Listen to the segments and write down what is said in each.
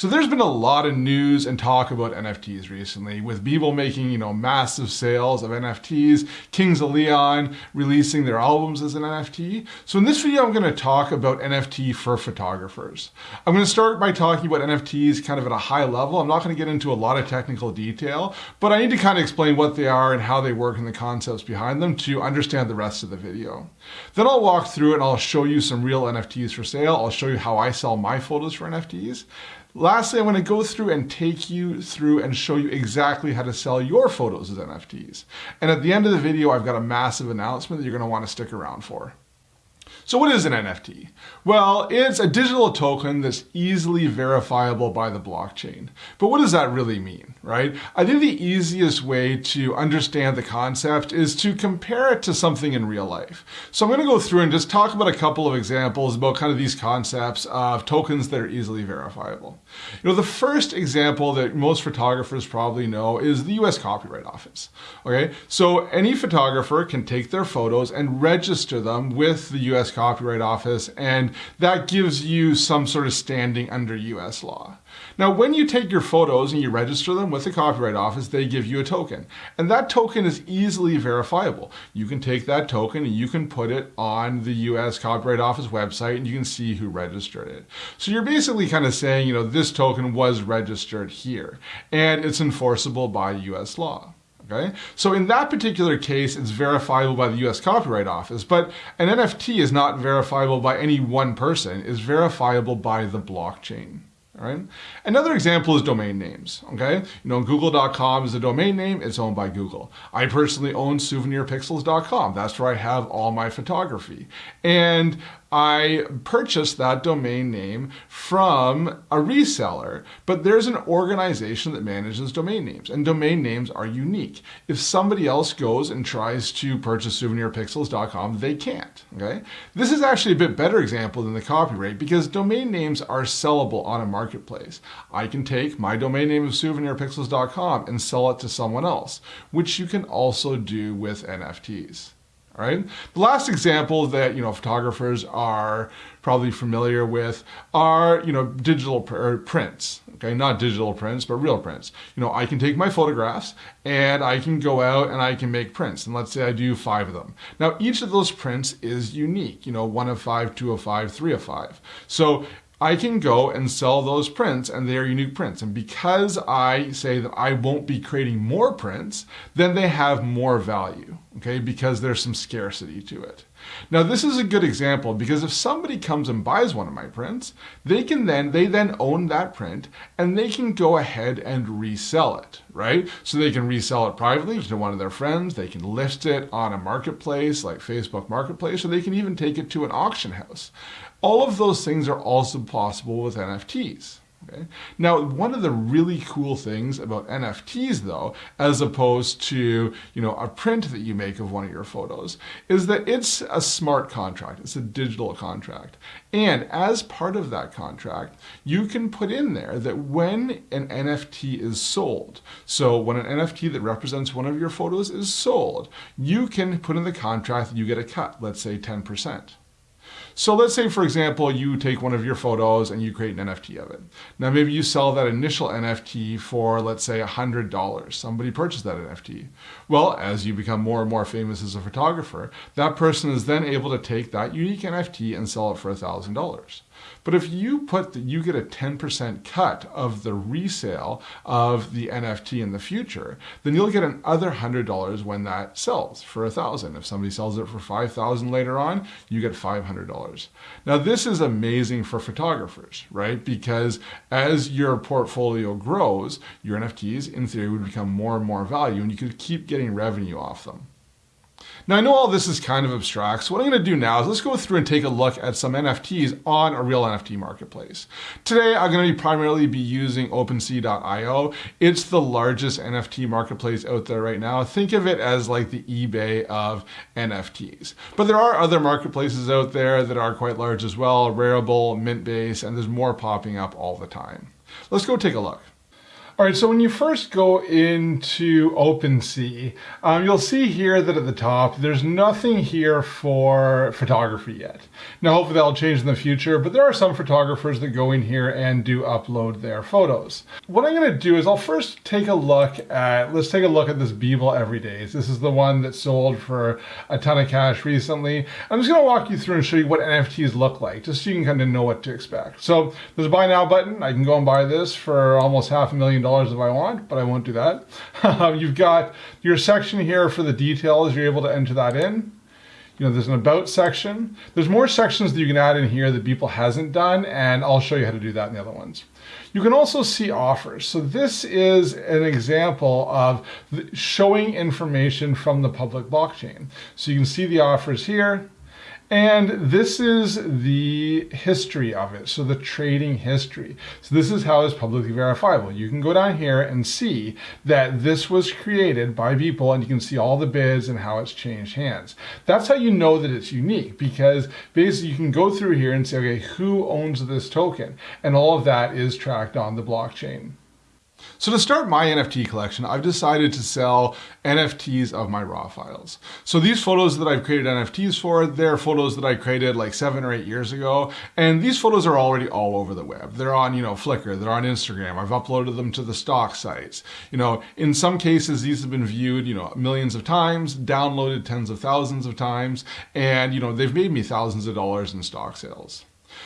So there's been a lot of news and talk about NFTs recently with Beeple making, you know, massive sales of NFTs, Kings of Leon releasing their albums as an NFT. So in this video, I'm going to talk about NFT for photographers. I'm going to start by talking about NFTs kind of at a high level. I'm not going to get into a lot of technical detail, but I need to kind of explain what they are and how they work and the concepts behind them to understand the rest of the video. Then I'll walk through and I'll show you some real NFTs for sale. I'll show you how I sell my photos for NFTs. Lastly, I'm to go through and take you through and show you exactly how to sell your photos as NFTs. And at the end of the video, I've got a massive announcement that you're going to want to stick around for. So what is an NFT? Well, it's a digital token that's easily verifiable by the blockchain. But what does that really mean, right? I think the easiest way to understand the concept is to compare it to something in real life. So I'm going to go through and just talk about a couple of examples about kind of these concepts of tokens that are easily verifiable. You know, the first example that most photographers probably know is the US Copyright Office. Okay, so any photographer can take their photos and register them with the US Copyright Office, and that gives you some sort of standing under US law. Now, when you take your photos and you register them with the Copyright Office, they give you a token. And that token is easily verifiable. You can take that token and you can put it on the US Copyright Office website and you can see who registered it. So you're basically kind of saying, you know, this token was registered here and it's enforceable by US law. Okay? So in that particular case, it's verifiable by the US Copyright Office, but an NFT is not verifiable by any one person, it's verifiable by the blockchain. Another example is domain names. Okay. You know, google.com is a domain name. It's owned by Google. I personally own souvenirpixels.com. That's where I have all my photography. And I purchased that domain name from a reseller, but there's an organization that manages domain names, and domain names are unique. If somebody else goes and tries to purchase souvenirpixels.com, they can't. Okay, this is actually a bit better example than the copyright because domain names are sellable on a marketplace. I can take my domain name of souvenirpixels.com and sell it to someone else, which you can also do with NFTs. Right. The last example that you know photographers are probably familiar with are you know digital pr prints. Okay, not digital prints, but real prints. You know, I can take my photographs and I can go out and I can make prints. And let's say I do five of them. Now, each of those prints is unique. You know, one of five, two of five, three of five. So I can go and sell those prints and they are unique prints. And because I say that I won't be creating more prints, then they have more value, okay? Because there's some scarcity to it. Now this is a good example because if somebody comes and buys one of my prints, they can then, they then own that print and they can go ahead and resell it, right? So they can resell it privately to one of their friends, they can list it on a marketplace like Facebook Marketplace, or they can even take it to an auction house. All of those things are also possible with NFTs. Okay. Now, one of the really cool things about NFTs though, as opposed to, you know, a print that you make of one of your photos, is that it's a smart contract. It's a digital contract. And as part of that contract, you can put in there that when an NFT is sold, so when an NFT that represents one of your photos is sold, you can put in the contract that you get a cut, let's say 10%. So let's say, for example, you take one of your photos and you create an NFT of it. Now, maybe you sell that initial NFT for, let's say, $100. Somebody purchased that NFT. Well, as you become more and more famous as a photographer, that person is then able to take that unique NFT and sell it for $1,000. But if you put that you get a 10% cut of the resale of the NFT in the future, then you'll get another $100 when that sells for a thousand. If somebody sells it for 5,000 later on, you get $500. Now this is amazing for photographers, right? Because as your portfolio grows, your NFTs in theory would become more and more value and you could keep getting revenue off them. Now I know all this is kind of abstract, so what I'm going to do now is let's go through and take a look at some NFTs on a real NFT marketplace. Today I'm going to be primarily be using OpenSea.io. It's the largest NFT marketplace out there right now. Think of it as like the eBay of NFTs. But there are other marketplaces out there that are quite large as well, Rarible, Mintbase, and there's more popping up all the time. Let's go take a look. All right, so when you first go into OpenSea, um, you'll see here that at the top, there's nothing here for photography yet. Now, hopefully that'll change in the future, but there are some photographers that go in here and do upload their photos. What I'm gonna do is I'll first take a look at, let's take a look at this Beeple Everydays. This is the one that sold for a ton of cash recently. I'm just gonna walk you through and show you what NFTs look like, just so you can kind of know what to expect. So there's a buy now button. I can go and buy this for almost half a million dollars dollars if I want, but I won't do that. Um, you've got your section here for the details. You're able to enter that in. You know, there's an about section. There's more sections that you can add in here that Beeple hasn't done, and I'll show you how to do that in the other ones. You can also see offers. So this is an example of showing information from the public blockchain. So you can see the offers here. And this is the history of it, so the trading history. So this is how it's publicly verifiable. You can go down here and see that this was created by Beeple and you can see all the bids and how it's changed hands. That's how you know that it's unique because basically you can go through here and say, okay, who owns this token? And all of that is tracked on the blockchain. So to start my NFT collection, I've decided to sell NFTs of my raw files. So these photos that I've created NFTs for, they're photos that I created like seven or eight years ago. And these photos are already all over the web. They're on, you know, Flickr, they're on Instagram. I've uploaded them to the stock sites. You know, in some cases, these have been viewed, you know, millions of times, downloaded tens of thousands of times. And, you know, they've made me thousands of dollars in stock sales.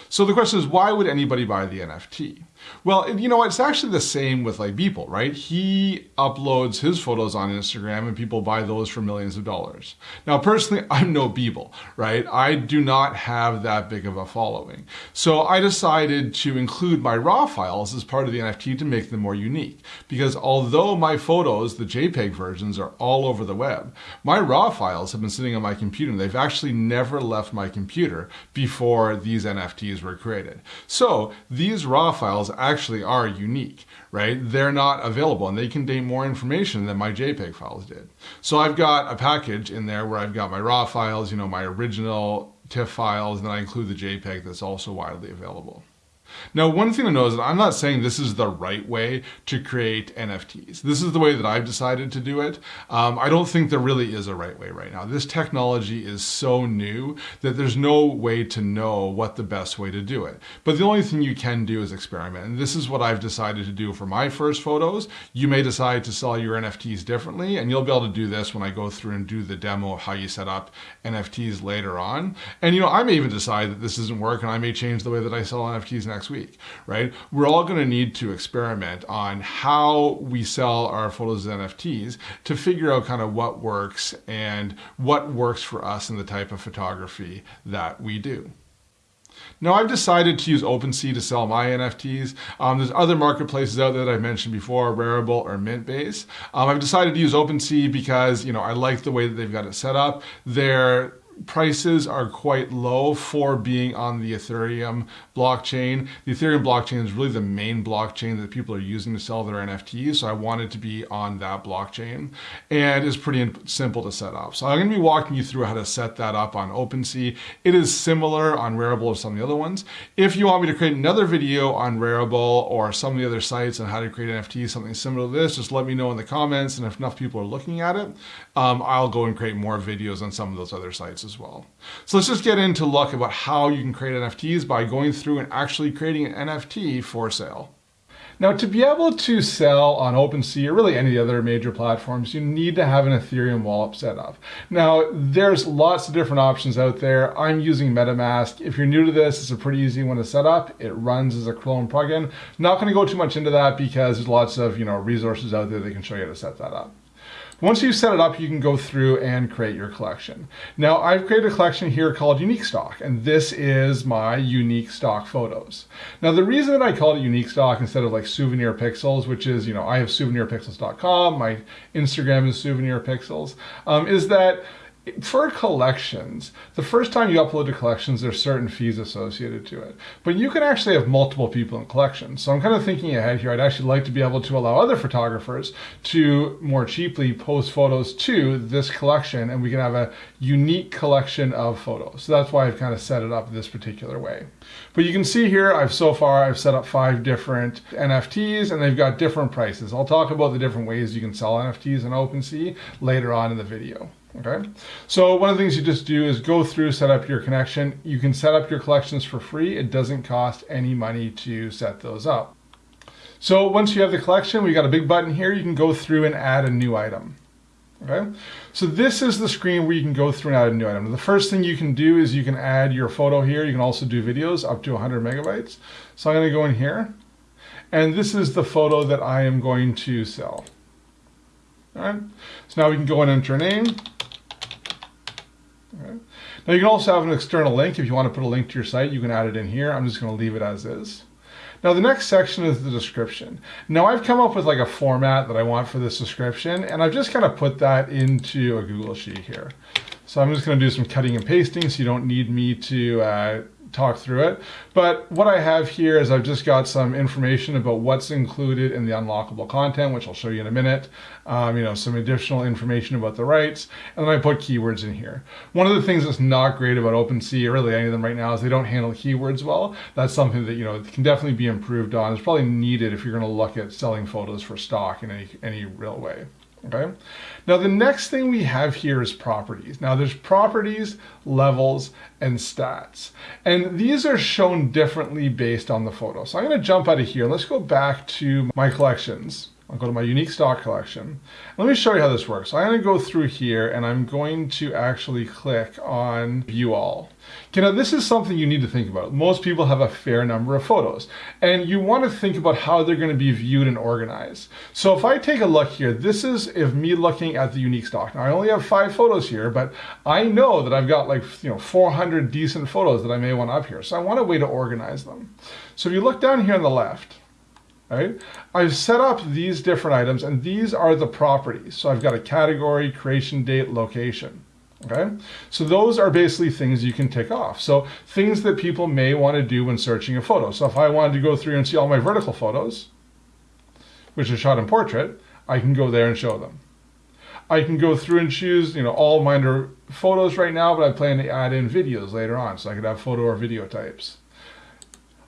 So the question is, why would anybody buy the NFT? Well, you know, it's actually the same with like Beeple, right? He uploads his photos on Instagram and people buy those for millions of dollars. Now, personally, I'm no Beeple, right? I do not have that big of a following. So I decided to include my raw files as part of the NFT to make them more unique. Because although my photos, the JPEG versions, are all over the web, my raw files have been sitting on my computer and they've actually never left my computer before these NFTs were created. So these raw files actually are unique, right? They're not available and they contain more information than my JPEG files did. So I've got a package in there where I've got my raw files, you know, my original TIFF files, and then I include the JPEG that's also widely available. Now, one thing to know is that I'm not saying this is the right way to create NFTs. This is the way that I've decided to do it. Um, I don't think there really is a right way right now. This technology is so new that there's no way to know what the best way to do it. But the only thing you can do is experiment. And this is what I've decided to do for my first photos. You may decide to sell your NFTs differently, and you'll be able to do this when I go through and do the demo of how you set up NFTs later on. And you know, I may even decide that this doesn't work and I may change the way that I sell NFTs next next week, right? We're all going to need to experiment on how we sell our photos as NFTs to figure out kind of what works and what works for us in the type of photography that we do. Now I've decided to use OpenSea to sell my NFTs. Um, there's other marketplaces out there that I've mentioned before, Rarible or Mintbase. Um, I've decided to use OpenSea because you know I like the way that they've got it set up. They're prices are quite low for being on the Ethereum blockchain. The Ethereum blockchain is really the main blockchain that people are using to sell their NFTs. So I wanted to be on that blockchain and it's pretty simple to set up. So I'm going to be walking you through how to set that up on OpenSea. It is similar on Rarible or some of the other ones. If you want me to create another video on Rarible or some of the other sites on how to create NFTs, something similar to this, just let me know in the comments. And if enough people are looking at it, um, I'll go and create more videos on some of those other sites as well. So let's just get into look about how you can create NFTs by going through and actually creating an NFT for sale. Now to be able to sell on OpenSea or really any other major platforms, you need to have an Ethereum wallet set up. Now there's lots of different options out there. I'm using MetaMask. If you're new to this, it's a pretty easy one to set up. It runs as a Chrome plugin. Not gonna go too much into that because there's lots of you know resources out there that can show you how to set that up. Once you set it up, you can go through and create your collection. Now, I've created a collection here called Unique Stock, and this is my unique stock photos. Now, the reason that I call it unique stock instead of like souvenir pixels, which is, you know, I have souvenirpixels.com, my Instagram is souvenir pixels, um, is that for collections, the first time you upload to collections, there's certain fees associated to it. But you can actually have multiple people in collections. So I'm kind of thinking ahead here. I'd actually like to be able to allow other photographers to more cheaply post photos to this collection and we can have a unique collection of photos. So that's why I've kind of set it up this particular way. But you can see here, I've so far, I've set up five different NFTs and they've got different prices. I'll talk about the different ways you can sell NFTs in OpenSea later on in the video. Okay, so one of the things you just do is go through, set up your connection. You can set up your collections for free. It doesn't cost any money to set those up. So once you have the collection, we got a big button here. You can go through and add a new item. Okay, so this is the screen where you can go through and add a new item. The first thing you can do is you can add your photo here. You can also do videos up to 100 megabytes. So I'm going to go in here, and this is the photo that I am going to sell. All right, so now we can go and enter a name. Now you can also have an external link. If you want to put a link to your site, you can add it in here. I'm just going to leave it as is. Now the next section is the description. Now I've come up with like a format that I want for this description and I've just kind of put that into a Google Sheet here. So I'm just going to do some cutting and pasting so you don't need me to uh, talk through it. But what I have here is I've just got some information about what's included in the unlockable content, which I'll show you in a minute. Um, you know, some additional information about the rights, and then I put keywords in here. One of the things that's not great about OpenSea, or really any of them right now, is they don't handle keywords well. That's something that, you know, can definitely be improved on. It's probably needed if you're going to look at selling photos for stock in any, any real way. Okay. Now the next thing we have here is properties. Now there's properties, levels, and stats. And these are shown differently based on the photo. So I'm going to jump out of here. Let's go back to my collections. I'll go to my unique stock collection. Let me show you how this works. I'm going to go through here and I'm going to actually click on view all. Okay, now this is something you need to think about. Most people have a fair number of photos and you want to think about how they're going to be viewed and organized. So if I take a look here, this is if me looking at the unique stock. Now I only have five photos here, but I know that I've got like, you know, 400 decent photos that I may want up here. So I want a way to organize them. So if you look down here on the left, right? I've set up these different items and these are the properties. So I've got a category, creation date, location. Okay, so those are basically things you can tick off. So things that people may want to do when searching a photo. So if I wanted to go through and see all my vertical photos, which are shot in portrait, I can go there and show them. I can go through and choose, you know, all mine are photos right now, but I plan to add in videos later on. So I could have photo or video types.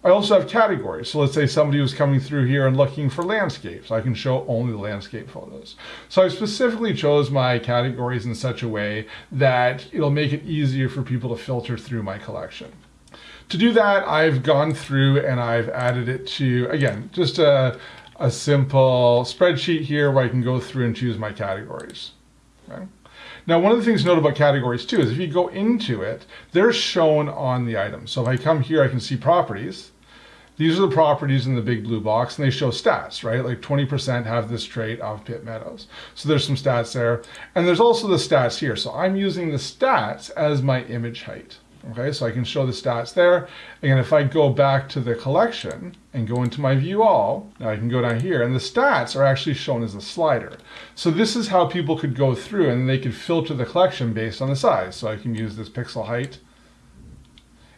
I also have categories. So let's say somebody was coming through here and looking for landscapes. I can show only the landscape photos. So I specifically chose my categories in such a way that it'll make it easier for people to filter through my collection. To do that, I've gone through and I've added it to, again, just a, a simple spreadsheet here where I can go through and choose my categories. Okay? Now, one of the things to note about categories too is if you go into it, they're shown on the item. So if I come here, I can see properties. These are the properties in the big blue box and they show stats, right? Like 20% have this trait of Pitt Meadows. So there's some stats there. And there's also the stats here. So I'm using the stats as my image height. Okay, so I can show the stats there. Again, if I go back to the collection and go into my view all, now I can go down here and the stats are actually shown as a slider. So this is how people could go through and they could filter the collection based on the size. So I can use this pixel height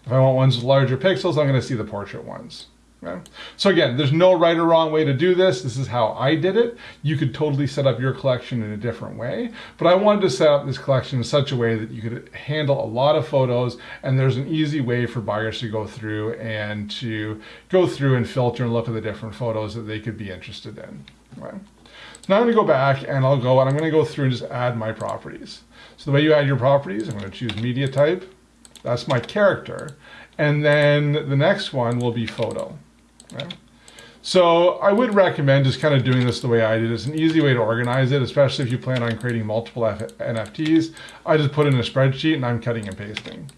if I want ones with larger pixels, I'm going to see the portrait ones. Okay? So again, there's no right or wrong way to do this. This is how I did it. You could totally set up your collection in a different way, but I wanted to set up this collection in such a way that you could handle a lot of photos and there's an easy way for buyers to go through and to go through and filter and look at the different photos that they could be interested in. Okay? So now I'm going to go back and I'll go and I'm going to go through and just add my properties. So the way you add your properties, I'm going to choose media type. That's my character. And then the next one will be photo. Okay? So I would recommend just kind of doing this the way I did. It's an easy way to organize it, especially if you plan on creating multiple F NFTs. I just put in a spreadsheet and I'm cutting and pasting.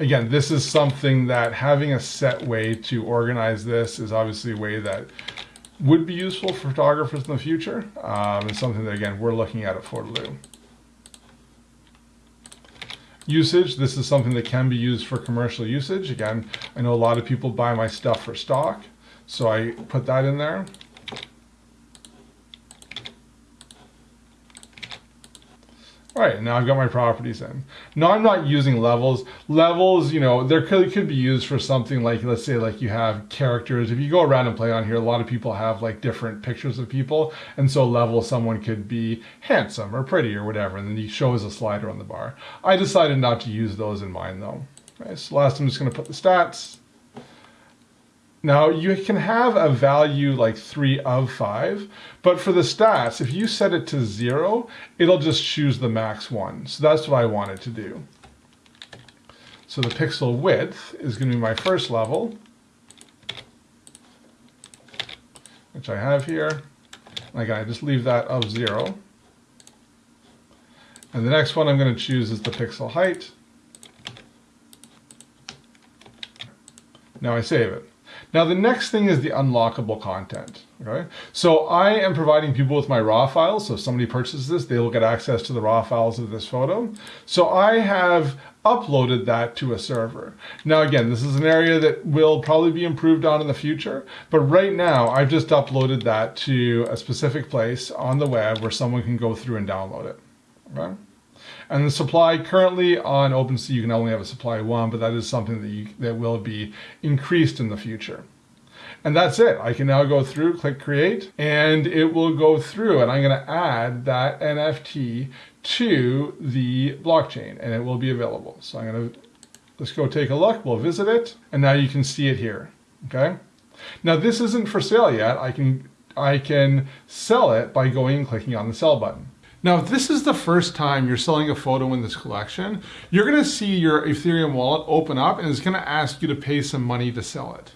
Again, this is something that having a set way to organize this is obviously a way that would be useful for photographers in the future. Um, it's something that, again, we're looking at at Photerloo usage. This is something that can be used for commercial usage. Again, I know a lot of people buy my stuff for stock, so I put that in there. All right, now I've got my properties in. Now I'm not using levels. Levels, you know, there could, could be used for something like, let's say like you have characters. If you go around and play on here, a lot of people have like different pictures of people. And so level, someone could be handsome or pretty or whatever. And then you show as a slider on the bar. I decided not to use those in mine though. So last I'm just gonna put the stats. Now you can have a value like three of five, but for the stats, if you set it to zero, it'll just choose the max one. So that's what I wanted to do. So the pixel width is gonna be my first level, which I have here. Again, I just leave that of zero. And the next one I'm gonna choose is the pixel height. Now I save it. Now the next thing is the unlockable content. Okay, so I am providing people with my raw files. So if somebody purchases this, they will get access to the raw files of this photo. So I have uploaded that to a server. Now again, this is an area that will probably be improved on in the future, but right now I've just uploaded that to a specific place on the web where someone can go through and download it. Okay? And the supply currently on OpenSea, you can only have a supply one, but that is something that, you, that will be increased in the future. And that's it. I can now go through, click create, and it will go through and I'm gonna add that NFT to the blockchain and it will be available. So I'm gonna, let's go take a look, we'll visit it, and now you can see it here, okay? Now this isn't for sale yet. I can, I can sell it by going and clicking on the sell button. Now, if this is the first time you're selling a photo in this collection, you're gonna see your Ethereum wallet open up and it's gonna ask you to pay some money to sell it.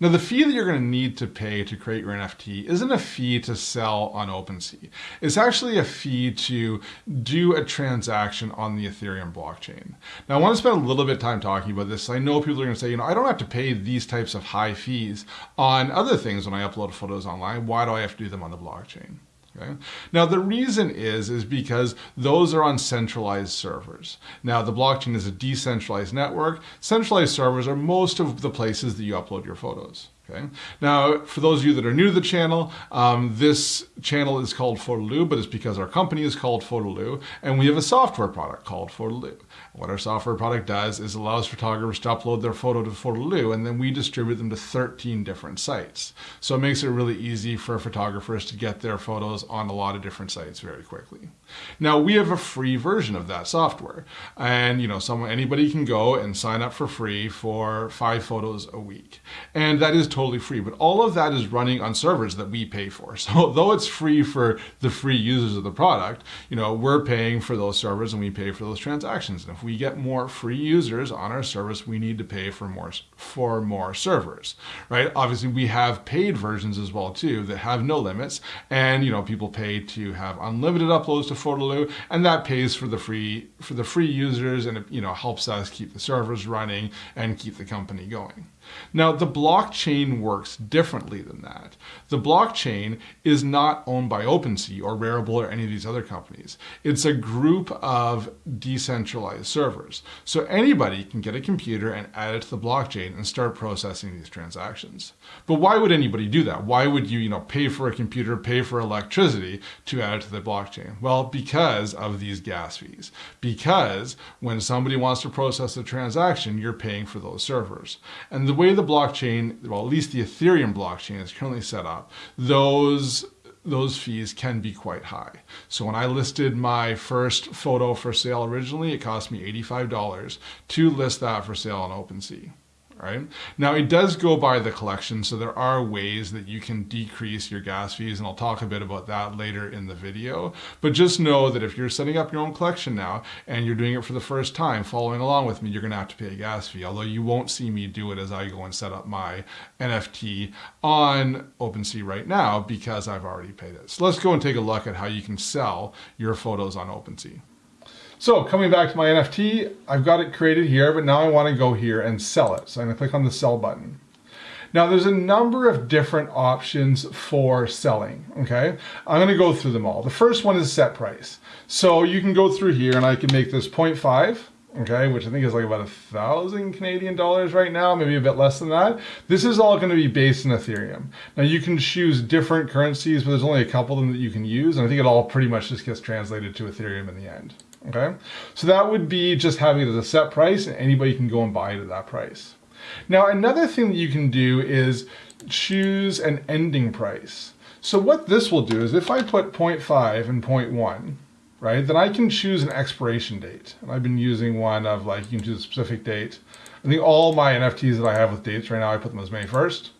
Now the fee that you're going to need to pay to create your NFT isn't a fee to sell on OpenSea. It's actually a fee to do a transaction on the Ethereum blockchain. Now I want to spend a little bit of time talking about this. I know people are going to say, you know, I don't have to pay these types of high fees on other things when I upload photos online. Why do I have to do them on the blockchain? Okay. Now the reason is is because those are on centralized servers. Now the blockchain is a decentralized network. Centralized servers are most of the places that you upload your photos. Okay. Now, for those of you that are new to the channel, um, this channel is called Photerloo, but it's because our company is called Photerloo, and we have a software product called Photerloo. What our software product does is allows photographers to upload their photo to Photerloo, and then we distribute them to 13 different sites. So it makes it really easy for photographers to get their photos on a lot of different sites very quickly. Now, we have a free version of that software, and you know, someone anybody can go and sign up for free for five photos a week, and that is totally free, but all of that is running on servers that we pay for. So though it's free for the free users of the product, you know, we're paying for those servers and we pay for those transactions. And if we get more free users on our service, we need to pay for more for more servers, right? Obviously, we have paid versions as well too that have no limits, and you know, people pay to have unlimited uploads to Photerloo, and that pays for the free for the free users, and it you know helps us keep the servers running and keep the company going. Now, the blockchain works differently than that. The blockchain is not owned by OpenSea or Rarible or any of these other companies. It's a group of decentralized servers. So anybody can get a computer and add it to the blockchain and start processing these transactions. But why would anybody do that? Why would you, you know, pay for a computer, pay for electricity to add it to the blockchain? Well, because of these gas fees. Because when somebody wants to process a transaction, you're paying for those servers. And the way the blockchain, well, at least the Ethereum blockchain is currently set up, those those fees can be quite high. So when I listed my first photo for sale originally, it cost me $85 to list that for sale on OpenSea right? Now it does go by the collection, so there are ways that you can decrease your gas fees, and I'll talk a bit about that later in the video. But just know that if you're setting up your own collection now, and you're doing it for the first time, following along with me, you're gonna have to pay a gas fee, although you won't see me do it as I go and set up my NFT on OpenSea right now, because I've already paid it. So let's go and take a look at how you can sell your photos on OpenSea. So coming back to my NFT, I've got it created here, but now I want to go here and sell it. So I'm going to click on the sell button. Now there's a number of different options for selling, okay? I'm gonna go through them all. The first one is set price. So you can go through here and I can make this 0.5 okay, which I think is like about a thousand Canadian dollars right now, maybe a bit less than that. This is all going to be based in Ethereum. Now you can choose different currencies, but there's only a couple of them that you can use, and I think it all pretty much just gets translated to Ethereum in the end. Okay, so that would be just having it as a set price, and anybody can go and buy it at that price. Now another thing that you can do is choose an ending price. So what this will do is if I put 0.5 and 0.1, right, then I can choose an expiration date. And I've been using one of like, you can choose a specific date. I think all my NFTs that I have with dates right now, I put them as May 1st.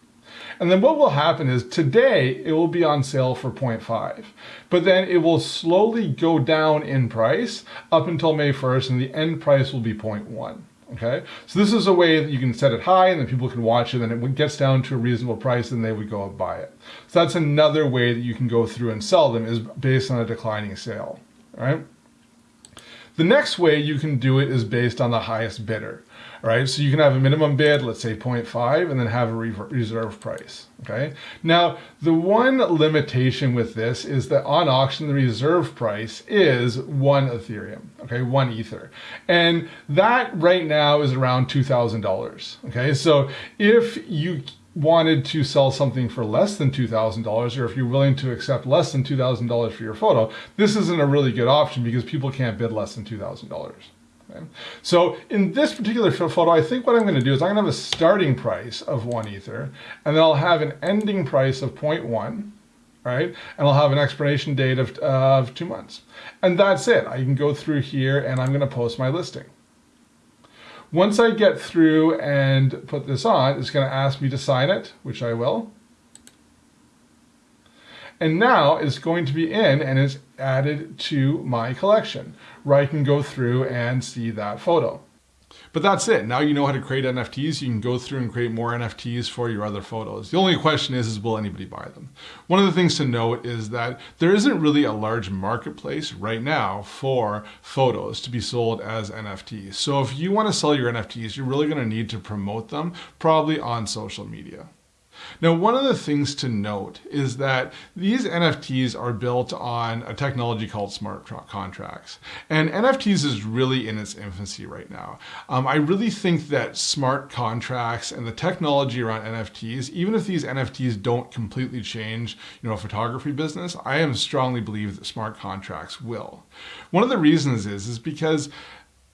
And then what will happen is today it will be on sale for 0.5, but then it will slowly go down in price up until May 1st and the end price will be 0.1. Okay, so this is a way that you can set it high and then people can watch it and it gets down to a reasonable price and they would go and buy it. So that's another way that you can go through and sell them is based on a declining sale, right? The next way you can do it is based on the highest bidder. Right, so you can have a minimum bid, let's say 0.5, and then have a reserve price, okay? Now, the one limitation with this is that on auction, the reserve price is one Ethereum, okay, one Ether. And that right now is around $2,000, okay? So if you wanted to sell something for less than $2,000 or if you're willing to accept less than $2,000 for your photo, this isn't a really good option because people can't bid less than $2,000. So in this particular photo, I think what I'm going to do is I'm going to have a starting price of one ether, and then I'll have an ending price of 0.1, right? And I'll have an expiration date of, of two months. And that's it. I can go through here and I'm going to post my listing. Once I get through and put this on, it's going to ask me to sign it, which I will. And now it's going to be in and it's added to my collection where I can go through and see that photo. But that's it. Now you know how to create NFTs. You can go through and create more NFTs for your other photos. The only question is, is will anybody buy them? One of the things to note is that there isn't really a large marketplace right now for photos to be sold as NFTs. So if you want to sell your NFTs, you're really going to need to promote them probably on social media. Now, one of the things to note is that these NFTs are built on a technology called smart contracts. And NFTs is really in its infancy right now. Um, I really think that smart contracts and the technology around NFTs, even if these NFTs don't completely change, you know, a photography business, I am strongly believe that smart contracts will. One of the reasons is, is because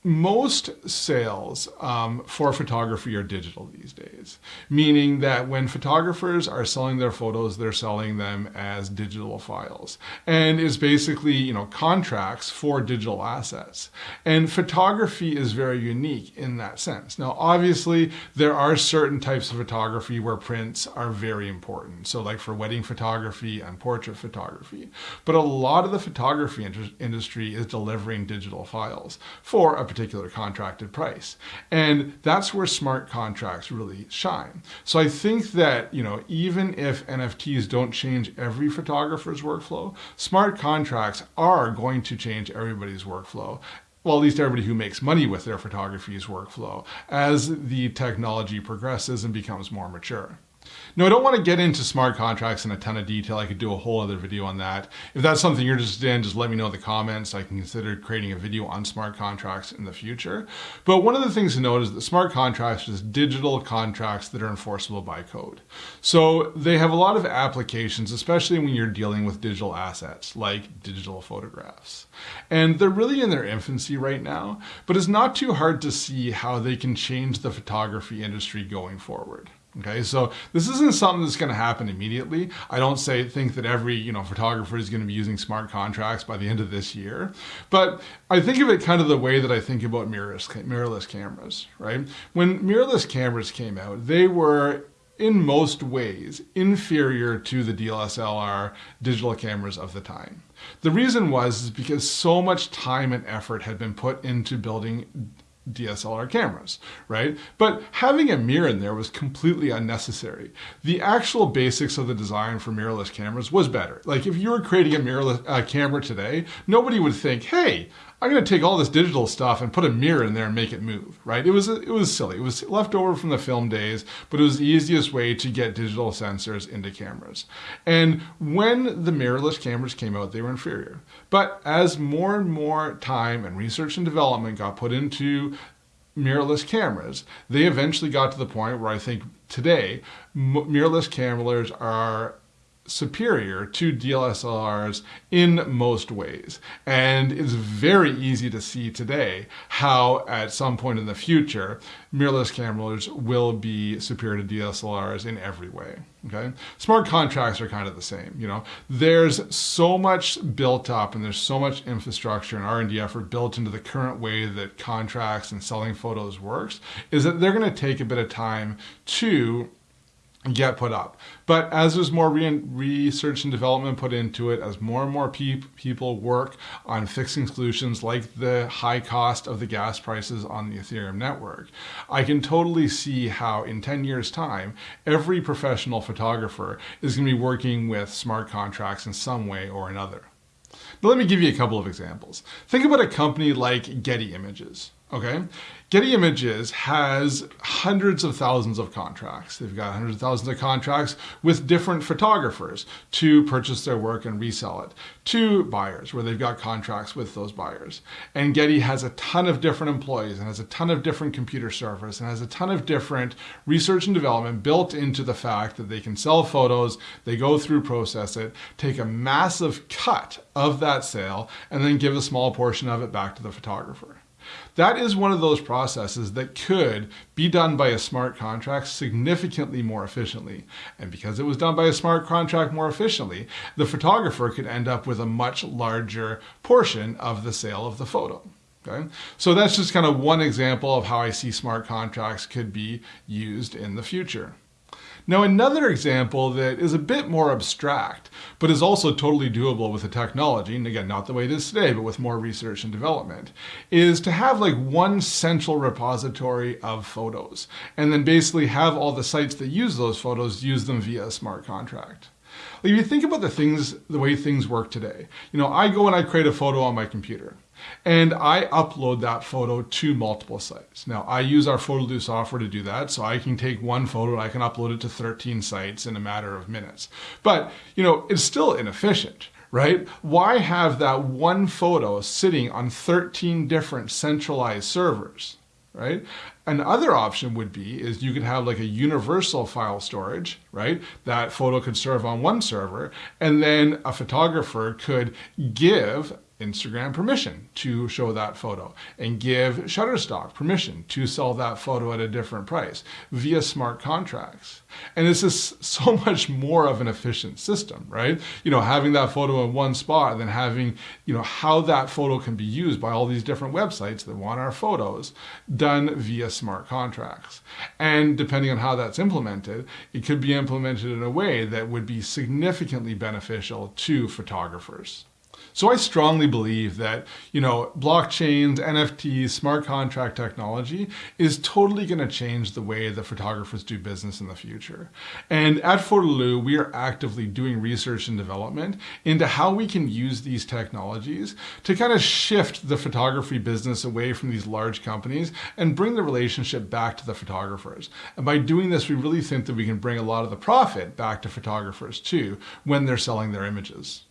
most sales um, for photography are digital these days, meaning that when photographers are selling their photos, they're selling them as digital files. And it's basically, you know, contracts for digital assets. And photography is very unique in that sense. Now, obviously, there are certain types of photography where prints are very important. So like for wedding photography and portrait photography. But a lot of the photography industry is delivering digital files for a particular contracted price. And that's where smart contracts really shine. So I think that, you know, even if NFTs don't change every photographer's workflow, smart contracts are going to change everybody's workflow well, at least everybody who makes money with their photography's workflow as the technology progresses and becomes more mature. No, I don't want to get into smart contracts in a ton of detail. I could do a whole other video on that. If that's something you're interested in, just let me know in the comments. I can consider creating a video on smart contracts in the future. But one of the things to note is that smart contracts are just digital contracts that are enforceable by code. So they have a lot of applications, especially when you're dealing with digital assets like digital photographs. And they're really in their infancy right now, but it's not too hard to see how they can change the photography industry going forward. Okay, so this isn't something that's going to happen immediately. I don't say think that every you know photographer is going to be using smart contracts by the end of this year, but I think of it kind of the way that I think about mirrorless mirrorless cameras. Right, when mirrorless cameras came out, they were in most ways inferior to the DSLR digital cameras of the time. The reason was because so much time and effort had been put into building DSLR cameras, right? But having a mirror in there was completely unnecessary. The actual basics of the design for mirrorless cameras was better. Like if you were creating a mirrorless uh, camera today, nobody would think, hey, I'm going to take all this digital stuff and put a mirror in there and make it move, right? It was it was silly. It was left over from the film days, but it was the easiest way to get digital sensors into cameras. And when the mirrorless cameras came out, they were inferior. But as more and more time and research and development got put into mirrorless cameras, they eventually got to the point where I think today mirrorless cameras are superior to DSLRs in most ways. And it's very easy to see today how at some point in the future, mirrorless cameras will be superior to DSLRs in every way. Okay. Smart contracts are kind of the same. You know, there's so much built up and there's so much infrastructure and R&D effort built into the current way that contracts and selling photos works is that they're going to take a bit of time to get put up. But as there's more re research and development put into it, as more and more pe people work on fixing solutions like the high cost of the gas prices on the Ethereum network, I can totally see how in 10 years time, every professional photographer is going to be working with smart contracts in some way or another. Now let me give you a couple of examples. Think about a company like Getty Images. Okay, Getty Images has hundreds of thousands of contracts. They've got hundreds of thousands of contracts with different photographers to purchase their work and resell it to buyers where they've got contracts with those buyers. And Getty has a ton of different employees and has a ton of different computer servers and has a ton of different research and development built into the fact that they can sell photos, they go through, process it, take a massive cut of that sale, and then give a small portion of it back to the photographer. That is one of those processes that could be done by a smart contract significantly more efficiently. And because it was done by a smart contract more efficiently, the photographer could end up with a much larger portion of the sale of the photo. Okay? So that's just kind of one example of how I see smart contracts could be used in the future. Now, another example that is a bit more abstract, but is also totally doable with the technology, and again, not the way it is today, but with more research and development, is to have like one central repository of photos, and then basically have all the sites that use those photos use them via a smart contract. Like if you think about the things, the way things work today, you know, I go and I create a photo on my computer and I upload that photo to multiple sites. Now I use our photo Photerloo software to do that, so I can take one photo and I can upload it to 13 sites in a matter of minutes. But, you know, it's still inefficient right? Why have that one photo sitting on 13 different centralized servers, right? Another option would be is you could have like a universal file storage, right? That photo could serve on one server and then a photographer could give Instagram permission to show that photo and give Shutterstock permission to sell that photo at a different price via smart contracts. And this is so much more of an efficient system, right? You know, having that photo in one spot than having, you know, how that photo can be used by all these different websites that want our photos done via smart contracts. And depending on how that's implemented, it could be implemented in a way that would be significantly beneficial to photographers. So I strongly believe that, you know, blockchains, NFTs, smart contract technology is totally going to change the way that photographers do business in the future. And at Photerloo, we are actively doing research and development into how we can use these technologies to kind of shift the photography business away from these large companies and bring the relationship back to the photographers. And by doing this, we really think that we can bring a lot of the profit back to photographers too when they're selling their images.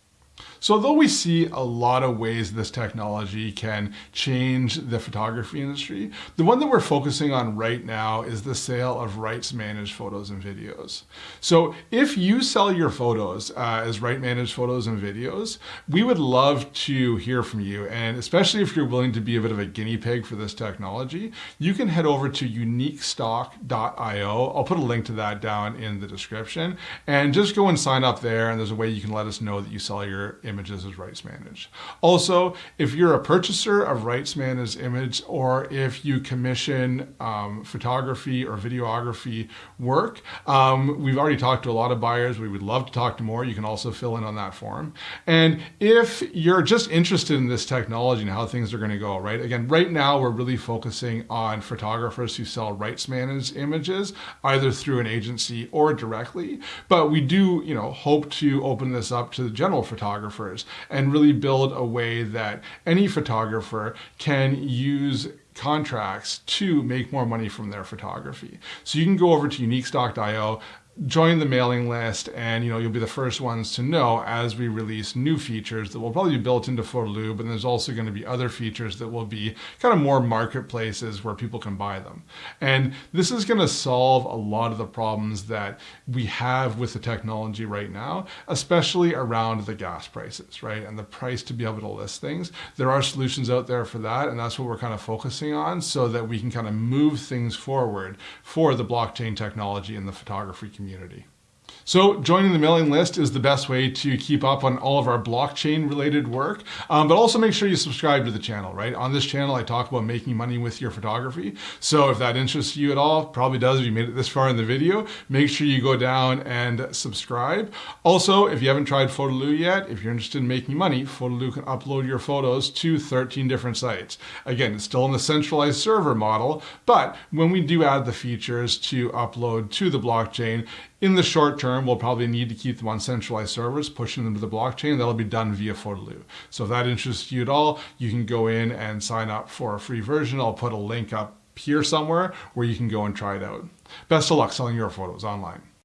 So although we see a lot of ways this technology can change the photography industry, the one that we're focusing on right now is the sale of rights managed photos and videos. So if you sell your photos uh, as right managed photos and videos, we would love to hear from you. And especially if you're willing to be a bit of a guinea pig for this technology, you can head over to uniquestock.io. I'll put a link to that down in the description and just go and sign up there. And there's a way you can let us know that you sell your images as rights managed. Also, if you're a purchaser of rights managed image or if you commission um, photography or videography work, um, we've already talked to a lot of buyers. We would love to talk to more. You can also fill in on that form. And if you're just interested in this technology and how things are going to go, right? Again, right now we're really focusing on photographers who sell rights managed images, either through an agency or directly. But we do, you know, hope to open this up to the general photographers and really build a way that any photographer can use contracts to make more money from their photography. So you can go over to uniquestock.io, join the mailing list and you know you'll be the first ones to know as we release new features that will probably be built into Photerloo but there's also going to be other features that will be kind of more marketplaces where people can buy them. And this is going to solve a lot of the problems that we have with the technology right now especially around the gas prices right? And the price to be able to list things. There are solutions out there for that and that's what we're kind of focusing on so that we can kind of move things forward for the blockchain technology in the photography community community. So joining the mailing list is the best way to keep up on all of our blockchain related work, um, but also make sure you subscribe to the channel, right? On this channel, I talk about making money with your photography. So if that interests you at all, probably does if you made it this far in the video, make sure you go down and subscribe. Also, if you haven't tried Photerloo yet, if you're interested in making money, Photerloo can upload your photos to 13 different sites. Again, it's still in the centralized server model, but when we do add the features to upload to the blockchain, in the short term, we'll probably need to keep them on centralized servers, pushing them to the blockchain. That'll be done via Photerloo. So if that interests you at all, you can go in and sign up for a free version. I'll put a link up here somewhere where you can go and try it out. Best of luck selling your photos online.